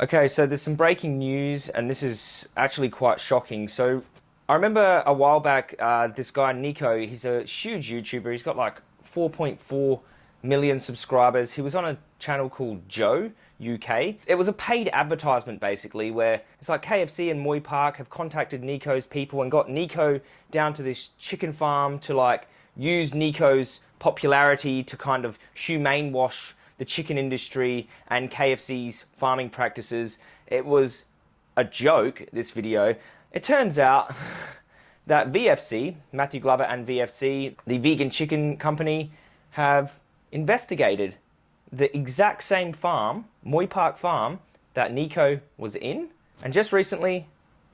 Okay, so there's some breaking news, and this is actually quite shocking. So, I remember a while back, uh, this guy Nico. He's a huge YouTuber. He's got like 4.4 million subscribers. He was on a channel called Joe UK. It was a paid advertisement basically, where it's like KFC and Moy Park have contacted Nico's people and got Nico down to this chicken farm to like use Nico's popularity to kind of humane wash the chicken industry and KFC's farming practices. It was a joke, this video. It turns out that VFC, Matthew Glover and VFC, the vegan chicken company, have investigated the exact same farm, Moy Park Farm, that Nico was in. And just recently,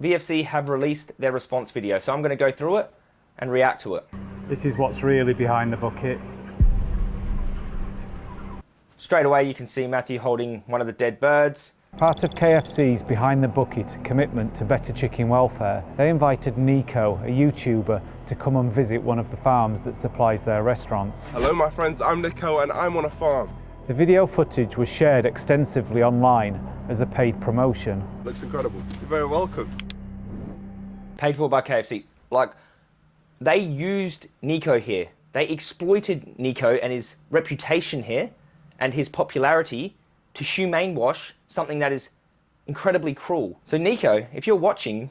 VFC have released their response video. So I'm going to go through it and react to it. This is what's really behind the bucket. Straight away, you can see Matthew holding one of the dead birds. Part of KFC's Behind the Bucket commitment to better chicken welfare, they invited Nico, a YouTuber, to come and visit one of the farms that supplies their restaurants. Hello my friends, I'm Nico and I'm on a farm. The video footage was shared extensively online as a paid promotion. Looks incredible. You're very welcome. Paid for by KFC. Like, they used Nico here. They exploited Nico and his reputation here and his popularity to humane wash something that is incredibly cruel. So Nico, if you're watching,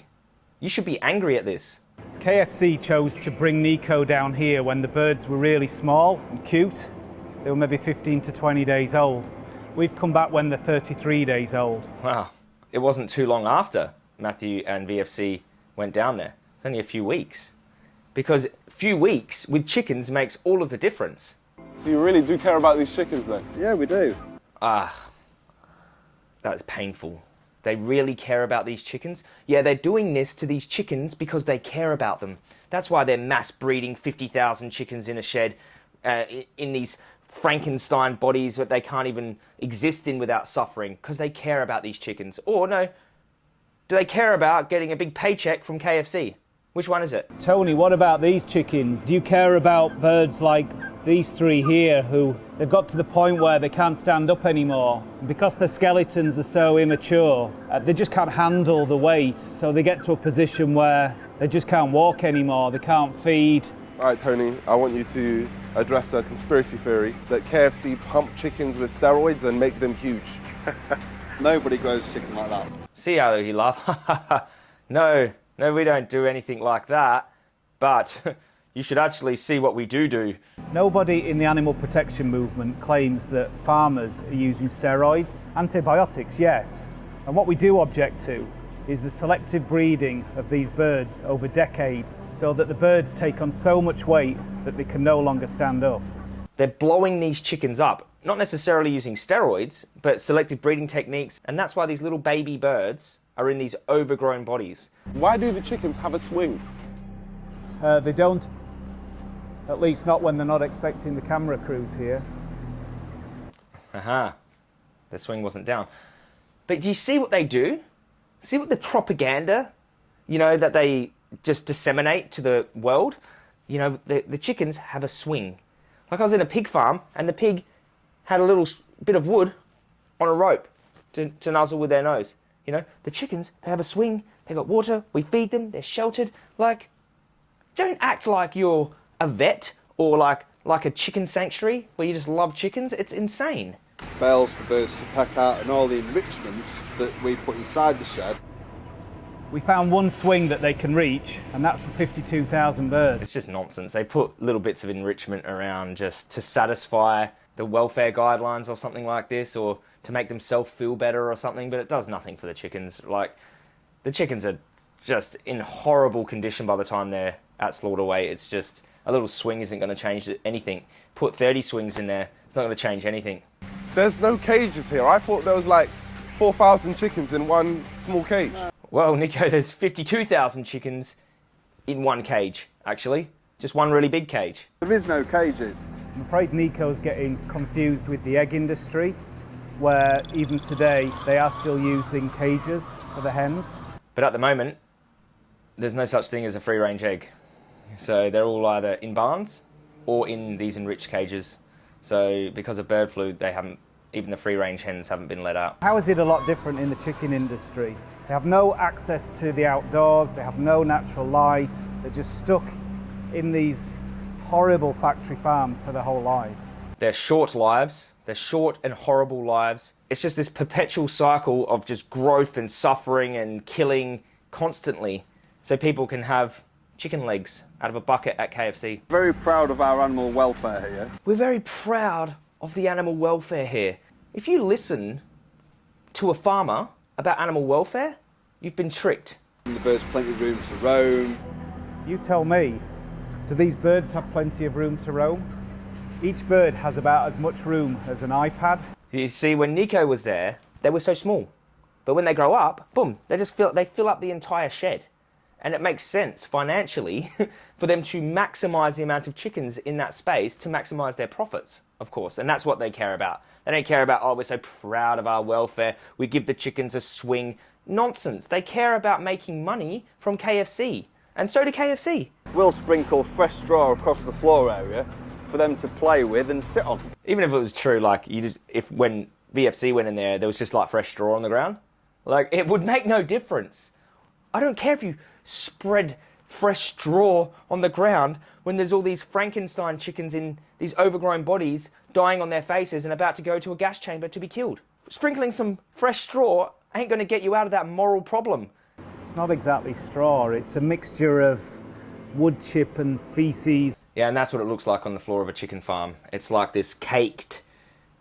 you should be angry at this. KFC chose to bring Nico down here when the birds were really small and cute. They were maybe 15 to 20 days old. We've come back when they're 33 days old. Wow. It wasn't too long after Matthew and VFC went down there. It's only a few weeks. Because a few weeks with chickens makes all of the difference. So you really do care about these chickens then? Yeah, we do. Ah, that's painful. They really care about these chickens? Yeah, they're doing this to these chickens because they care about them. That's why they're mass breeding 50,000 chickens in a shed uh, in these Frankenstein bodies that they can't even exist in without suffering because they care about these chickens. Or no, do they care about getting a big paycheck from KFC? Which one is it? Tony, what about these chickens? Do you care about birds like these three here who they've got to the point where they can't stand up anymore. Because the skeletons are so immature uh, they just can't handle the weight. So they get to a position where they just can't walk anymore. They can't feed. All right tony i want you to address a conspiracy theory that kfc pump chickens with steroids and make them huge. Nobody grows chicken like that. See how he laughed. No no we don't do anything like that. But you should actually see what we do do. Nobody in the animal protection movement claims that farmers are using steroids. Antibiotics, yes. And what we do object to is the selective breeding of these birds over decades so that the birds take on so much weight that they can no longer stand up. They're blowing these chickens up, not necessarily using steroids, but selective breeding techniques, and that's why these little baby birds are in these overgrown bodies. Why do the chickens have a swing? Uh, they don't at least not when they're not expecting the camera crews here. Aha. The swing wasn't down. But do you see what they do? See what the propaganda, you know, that they just disseminate to the world? You know, the, the chickens have a swing. Like I was in a pig farm and the pig had a little bit of wood on a rope to, to nuzzle with their nose. You know, the chickens, they have a swing, they got water, we feed them, they're sheltered. Like, don't act like you're a vet or like like a chicken sanctuary where you just love chickens. It's insane. Bales for birds to peck out and all the enrichments that we put inside the shed. We found one swing that they can reach, and that's for 52,000 birds. It's just nonsense. They put little bits of enrichment around just to satisfy the welfare guidelines or something like this, or to make themselves feel better or something, but it does nothing for the chickens. Like, the chickens are just in horrible condition by the time they're at slaughter weight. It's just a little swing isn't going to change anything. Put 30 swings in there, it's not going to change anything. There's no cages here. I thought there was like 4,000 chickens in one small cage. Well, Nico, there's 52,000 chickens in one cage, actually. Just one really big cage. There is no cages. I'm afraid Nico's getting confused with the egg industry, where even today they are still using cages for the hens. But at the moment, there's no such thing as a free range egg. So they're all either in barns or in these enriched cages. So because of bird flu, they haven't even the free range hens haven't been let out. How is it a lot different in the chicken industry? They have no access to the outdoors, they have no natural light, they're just stuck in these horrible factory farms for their whole lives. They're short lives, they're short and horrible lives. It's just this perpetual cycle of just growth and suffering and killing constantly so people can have chicken legs out of a bucket at KFC. Very proud of our animal welfare here. We're very proud of the animal welfare here. If you listen to a farmer about animal welfare, you've been tricked. The birds plenty of room to roam. You tell me, do these birds have plenty of room to roam? Each bird has about as much room as an iPad. You see, when Nico was there, they were so small. But when they grow up, boom, they just fill, they fill up the entire shed. And it makes sense financially for them to maximize the amount of chickens in that space to maximize their profits, of course. And that's what they care about. They don't care about, oh, we're so proud of our welfare, we give the chickens a swing. Nonsense. They care about making money from KFC. And so do KFC. We'll sprinkle fresh straw across the floor area for them to play with and sit on. Even if it was true, like you just if when VFC went in there, there was just like fresh straw on the ground, like it would make no difference. I don't care if you spread fresh straw on the ground when there's all these Frankenstein chickens in these overgrown bodies dying on their faces and about to go to a gas chamber to be killed. Sprinkling some fresh straw ain't going to get you out of that moral problem. It's not exactly straw, it's a mixture of wood chip and feces. Yeah, and that's what it looks like on the floor of a chicken farm. It's like this caked,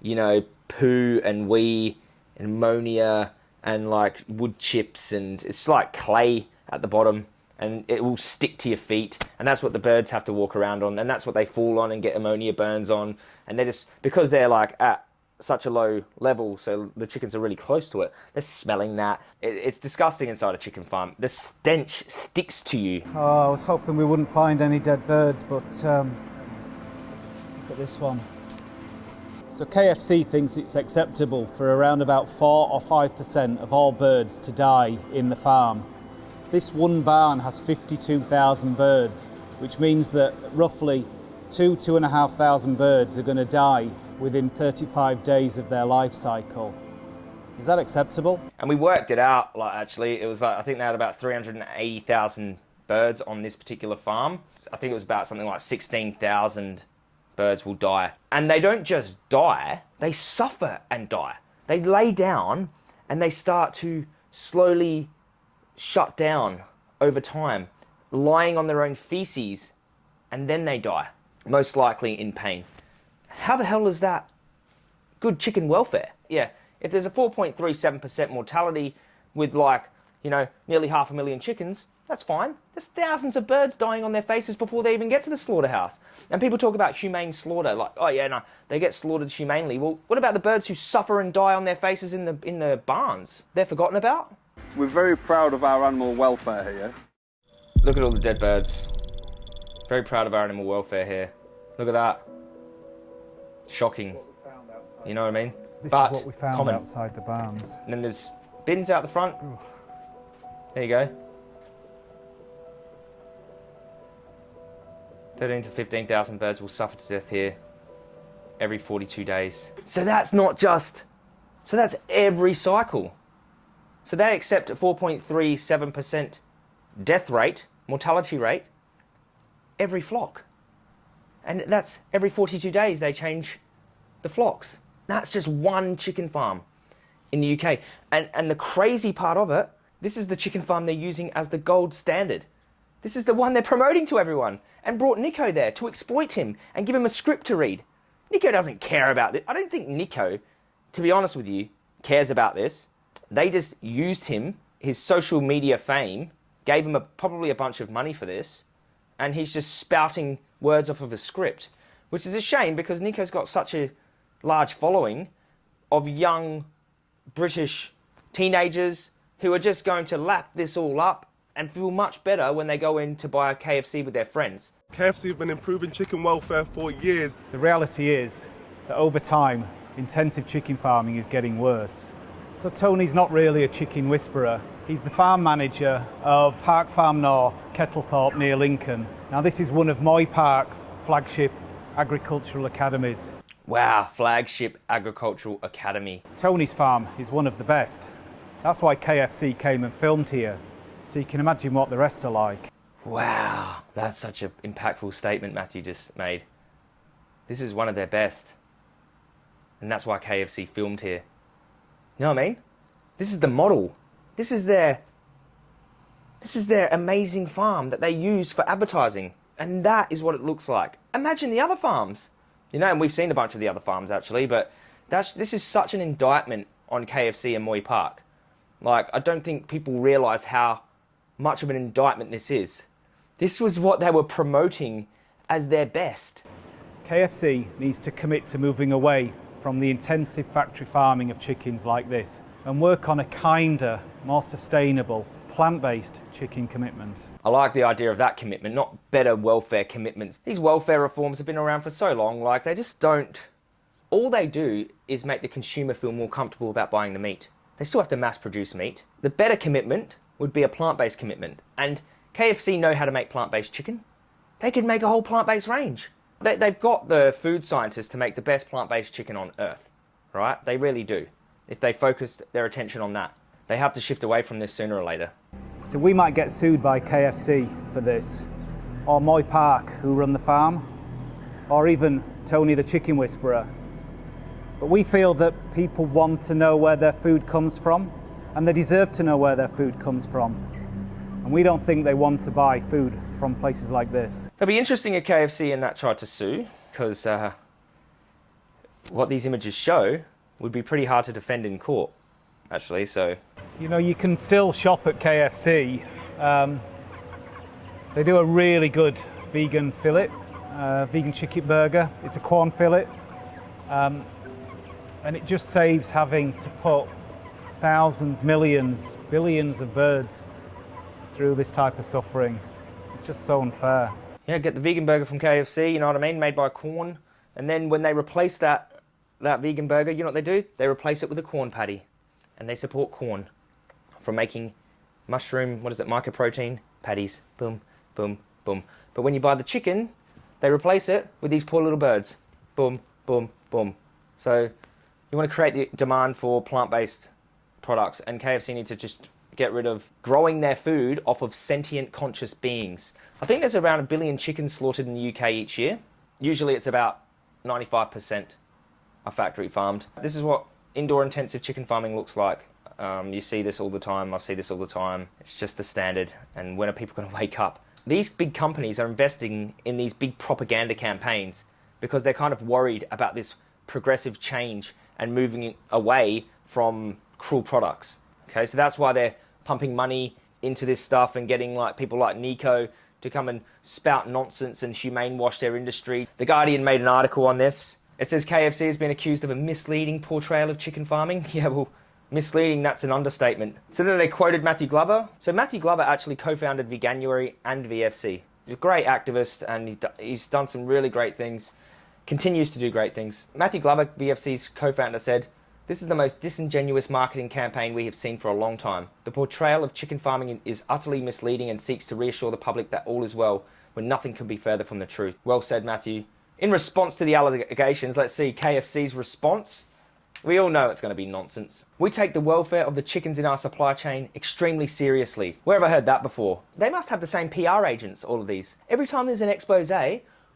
you know, poo and wee and ammonia and like wood chips and it's like clay at the bottom and it will stick to your feet. And that's what the birds have to walk around on and that's what they fall on and get ammonia burns on. And they're just because they're like at such a low level so the chickens are really close to it they're smelling that. It, it's disgusting inside a chicken farm. The stench sticks to you. Oh, I was hoping we wouldn't find any dead birds, but um, look at this one. So KFC thinks it's acceptable for around about 4 or 5% of all birds to die in the farm. This one barn has 52,000 birds, which means that roughly two, two and a half thousand birds are going to die within 35 days of their life cycle. Is that acceptable? and we worked it out like actually it was like i think they had about 380000 birds on this particular farm i think it was about something like 16000 birds will die and they don't just die they suffer and die they lay down and they start to slowly shut down over time lying on their own feces and then they die most likely in pain how the hell is that good chicken welfare. Yeah, if there's a 4.37% mortality with like, you know, nearly half a million chickens, that's fine. There's thousands of birds dying on their faces before they even get to the slaughterhouse. And people talk about humane slaughter, like, oh yeah, no, they get slaughtered humanely. Well, what about the birds who suffer and die on their faces in the in the barns? They're forgotten about? We're very proud of our animal welfare here. Look at all the dead birds. Very proud of our animal welfare here. Look at that. Shocking. You know what I mean? This but is what we found common. outside the barns. And then there's bins out the front. There you go. 13 to 15,000 birds will suffer to death here every 42 days. So that's not just, so that's every cycle. So they accept a 4.37% death rate, mortality rate, every flock. And that's every 42 days they change the flocks. That's just one chicken farm in the UK. And, and the crazy part of it, this is the chicken farm they're using as the gold standard. This is the one they're promoting to everyone and brought Nico there to exploit him and give him a script to read. Nico doesn't care about this. I don't think Nico, to be honest with you, cares about this. They just used him, his social media fame, gave him a, probably a bunch of money for this, and he's just spouting words off of a script, which is a shame because Nico's got such a large following of young British teenagers who are just going to lap this all up and feel much better when they go in to buy a KFC with their friends. KFC have been improving chicken welfare for years. The reality is that over time, intensive chicken farming is getting worse. So Tony's not really a chicken whisperer. He's the farm manager of Park Farm North, Kettlethorpe near Lincoln. Now this is one of Moy Park's flagship agricultural academies. Wow, flagship agricultural academy. Tony's farm is one of the best. That's why KFC came and filmed here. So you can imagine what the rest are like. Wow, that's such an impactful statement Matthew just made. This is one of their best. And that's why KFC filmed here. You know what I mean? This is the model. This is their this is their amazing farm that they use for advertising. And that is what it looks like. Imagine the other farms. You know, and we've seen a bunch of the other farms actually, but that's this is such an indictment on KFC and Moy Park. Like, I don't think people realize how much of an indictment this is. This was what they were promoting as their best. KFC needs to commit to moving away from the intensive factory farming of chickens like this and work on a kinder, more sustainable, plant-based chicken commitment. I like the idea of that commitment, not better welfare commitments. These welfare reforms have been around for so long, like they just don't... All they do is make the consumer feel more comfortable about buying the meat. They still have to mass produce meat. The better commitment would be a plant-based commitment. And KFC know how to make plant-based chicken. They could make a whole plant-based range. They, they've got the food scientists to make the best plant-based chicken on earth, right? They really do. If they focused their attention on that. They have to shift away from this sooner or later. So we might get sued by KFC for this, or Moy Park, who run the farm, or even Tony the Chicken Whisperer. But we feel that people want to know where their food comes from, and they deserve to know where their food comes from. And we don't think they want to buy food from places like this. It'll be interesting if KFC and that tried to sue, because uh, what these images show would be pretty hard to defend in court, actually. So, you know, you can still shop at KFC. Um, they do a really good vegan fillet, uh, vegan chicken burger. It's a Quorn fillet, um, and it just saves having to put thousands, millions, billions of birds through this type of suffering. It's just so unfair. Yeah, get the vegan burger from KFC, you know what I mean, made by Quorn. And then when they replace that that vegan burger, you know what they do? They replace it with a Quorn patty. And they support Quorn from making mushroom, what is it, mycoprotein patties. Boom, boom, boom. But when you buy the chicken, they replace it with these poor little birds. Boom, boom, boom. So you want to create the demand for plant-based products and KFC needs to just get rid of growing their food off of sentient conscious beings. I think there's around a billion chickens slaughtered in the UK each year. Usually it's about 95% are factory farmed. This is what indoor intensive chicken farming looks like. Um, you see this all the time, I see this all the time. It's just the standard. And when are people going to wake up? These big companies are investing in these big propaganda campaigns because they're kind of worried about this progressive change and moving away from cruel products. Okay, so that's why they're pumping money into this stuff and getting like people like Nico to come and spout nonsense and humane wash their industry. The Guardian made an article on this it says KFC has been accused of a misleading portrayal of chicken farming. Yeah, well, misleading, that's an understatement. So then they quoted Matthew Glover. So Matthew Glover actually co-founded Veganuary and VFC. He's a great activist and he's done some really great things, continues to do great things. Matthew Glover, VFC's co-founder, said, this is the most disingenuous marketing campaign we have seen for a long time. The portrayal of chicken farming is utterly misleading and seeks to reassure the public that all is well, when nothing could be further from the truth. Well said, Matthew. In response to the allegations, let's see KFC's response. We all know it's going to be nonsense. We take the welfare of the chickens in our supply chain extremely seriously. Where have I heard that before? They must have the same PR agents, all of these. Every time there's an expose,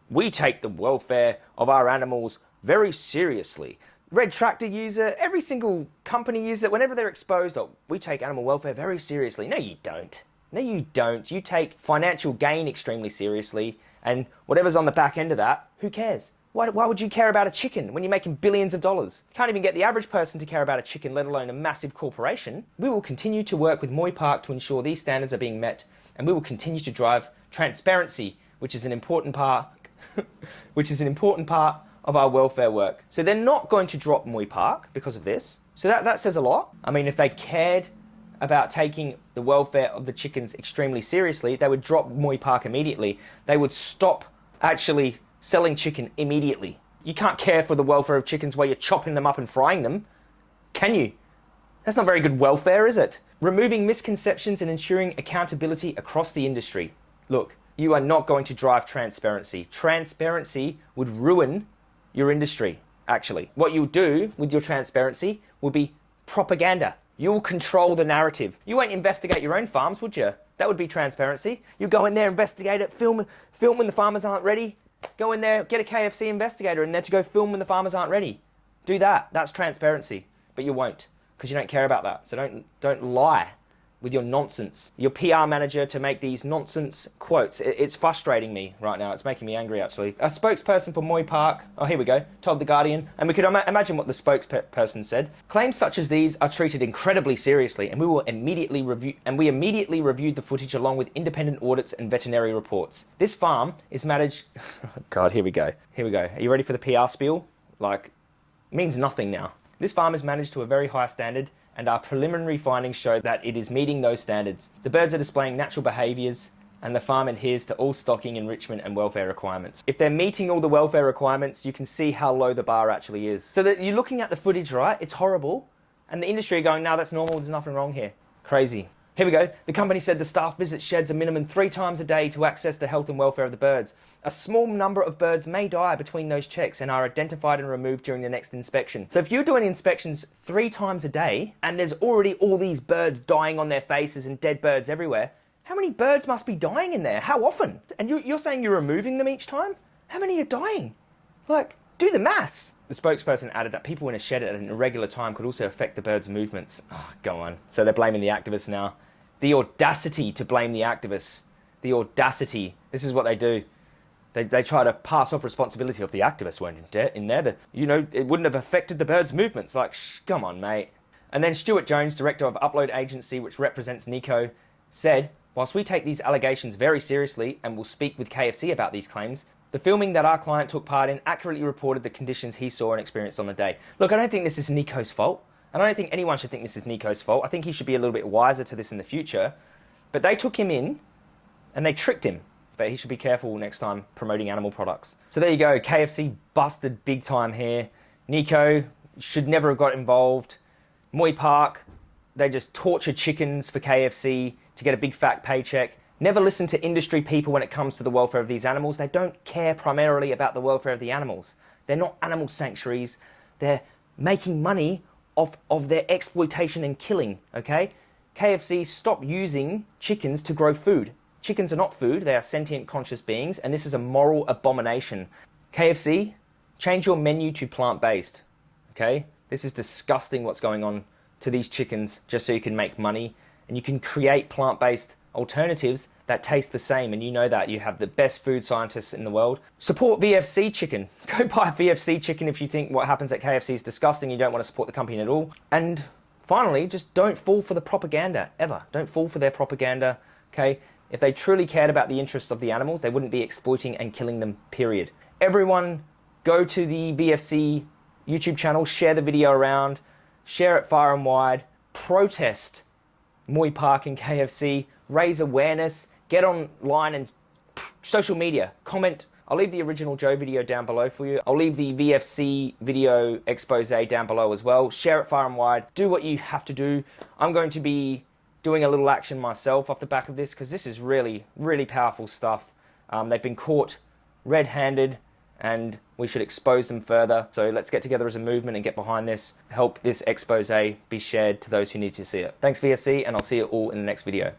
we take the welfare of our animals very seriously. Red Tractor user, every single company user, whenever they're exposed, oh, we take animal welfare very seriously. No, you don't. No, you don't. You take financial gain extremely seriously. And whatever's on the back end of that, who cares? Why, why would you care about a chicken when you're making billions of dollars? Can't even get the average person to care about a chicken, let alone a massive corporation. We will continue to work with Moy Park to ensure these standards are being met, and we will continue to drive transparency, which is an important part, which is an important part of our welfare work. So they're not going to drop Moy Park because of this. So that, that says a lot. I mean, if they cared about taking the welfare of the chickens extremely seriously, they would drop Moy Park immediately. They would stop actually selling chicken immediately. You can't care for the welfare of chickens while you're chopping them up and frying them, can you? That's not very good welfare, is it? Removing misconceptions and ensuring accountability across the industry. Look, you are not going to drive transparency. Transparency would ruin your industry. actually. What you'll do with your transparency will be propaganda. You'll control the narrative. You won't investigate your own farms, would you? That would be transparency. You go in there, investigate it, film, film when the farmers aren't ready. Go in there, get a KFC investigator in there to go film when the farmers aren't ready. Do that. That's transparency. But you won't because you don't care about that. So don't don't lie with your nonsense. Your PR manager to make these nonsense quotes. It's frustrating me right now. It's making me angry, actually. A spokesperson for Moy Park, oh, here we go, told The Guardian, and we could Im imagine what the spokesperson said. Claims such as these are treated incredibly seriously, and we will immediately review, and we immediately reviewed the footage along with independent audits and veterinary reports. This farm is managed, God, here we go. Here we go. Are you ready for the PR spiel? Like, means nothing now. This farm is managed to a very high standard and our preliminary findings show that it is meeting those standards. The birds are displaying natural behaviours and the farm adheres to all stocking, enrichment and welfare requirements. If they're meeting all the welfare requirements, you can see how low the bar actually is. So that you're looking at the footage, right? It's horrible. And the industry are going, no, that's normal, there's nothing wrong here. Crazy. Here we go. The company said the staff visit sheds a minimum three times a day to access the health and welfare of the birds. A small number of birds may die between those checks and are identified and removed during the next inspection. So if you're doing inspections three times a day and there's already all these birds dying on their faces and dead birds everywhere, how many birds must be dying in there? How often? And you're saying you're removing them each time? How many are dying? Like, do the maths. The spokesperson added that people in a shed at an irregular time could also affect the bird's movements. Oh, go on. So they're blaming the activists now the audacity to blame the activists. The audacity. This is what they do. They, they try to pass off responsibility of the activists weren't in, in there. The, you know, it wouldn't have affected the birds' movements. Like, shh, come on, mate. And then Stuart Jones, director of Upload Agency, which represents Nico, said, Whilst we take these allegations very seriously and will speak with KFC about these claims, the filming that our client took part in accurately reported the conditions he saw and experienced on the day. Look, I don't think this is Nico's fault. And I don't think anyone should think this is Nico's fault. I think he should be a little bit wiser to this in the future. But they took him in and they tricked him. But he should be careful next time promoting animal products. So there you go. KFC busted big time here. Nico should never have got involved. Moy Park, they just torture chickens for KFC to get a big fat paycheck. Never listen to industry people when it comes to the welfare of these animals. They don't care primarily about the welfare of the animals. They're not animal sanctuaries. They're making money of, of their exploitation and killing, okay? KFC stop using chickens to grow food. Chickens are not food, they are sentient conscious beings, and this is a moral abomination. KFC, change your menu to plant-based, okay? This is disgusting what's going on to these chickens just so you can make money, and you can create plant-based alternatives that taste the same and you know that you have the best food scientists in the world. Support vfc chicken. Go buy vfc chicken if you think what happens at kfc is disgusting you don't want to support the company at all. And finally just don't fall for the propaganda ever. Don't fall for their propaganda okay? If they truly cared about the interests of the animals they wouldn't be exploiting and killing them period. Everyone go to the vfc youtube channel share the video around share it far and wide protest Moy Park and KFC, raise awareness, get online and social media, comment. I'll leave the original Joe video down below for you. I'll leave the VFC video expose down below as well. Share it far and wide. Do what you have to do. I'm going to be doing a little action myself off the back of this because this is really, really powerful stuff. Um, they've been caught red-handed and we should expose them further. So let's get together as a movement and get behind this, help this expose be shared to those who need to see it. Thanks VFC and I'll see you all in the next video.